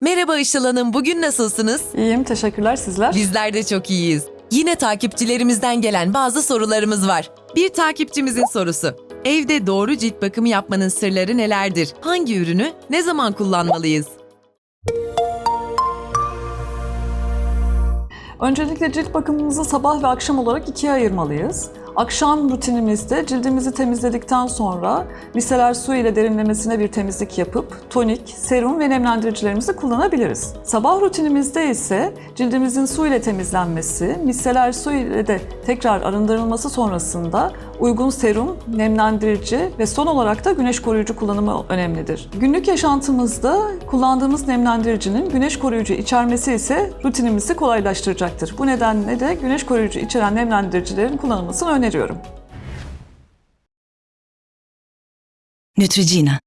Merhaba Işıl Hanım, bugün nasılsınız? İyiyim, teşekkürler sizler. Bizler de çok iyiyiz. Yine takipçilerimizden gelen bazı sorularımız var. Bir takipçimizin sorusu. Evde doğru cilt bakımı yapmanın sırları nelerdir? Hangi ürünü ne zaman kullanmalıyız? Öncelikle cilt bakımımızı sabah ve akşam olarak ikiye ayırmalıyız. Akşam rutinimizde cildimizi temizledikten sonra miseler su ile derinlemesine bir temizlik yapıp tonik, serum ve nemlendiricilerimizi kullanabiliriz. Sabah rutinimizde ise cildimizin su ile temizlenmesi, miseler su ile de tekrar arındırılması sonrasında uygun serum, nemlendirici ve son olarak da güneş koruyucu kullanımı önemlidir. Günlük yaşantımızda kullandığımız nemlendiricinin güneş koruyucu içermesi ise rutinimizi kolaylaştıracaktır. Bu nedenle de güneş koruyucu içeren nemlendiricilerin kullanılmasını öneriyorum. Neutrogena.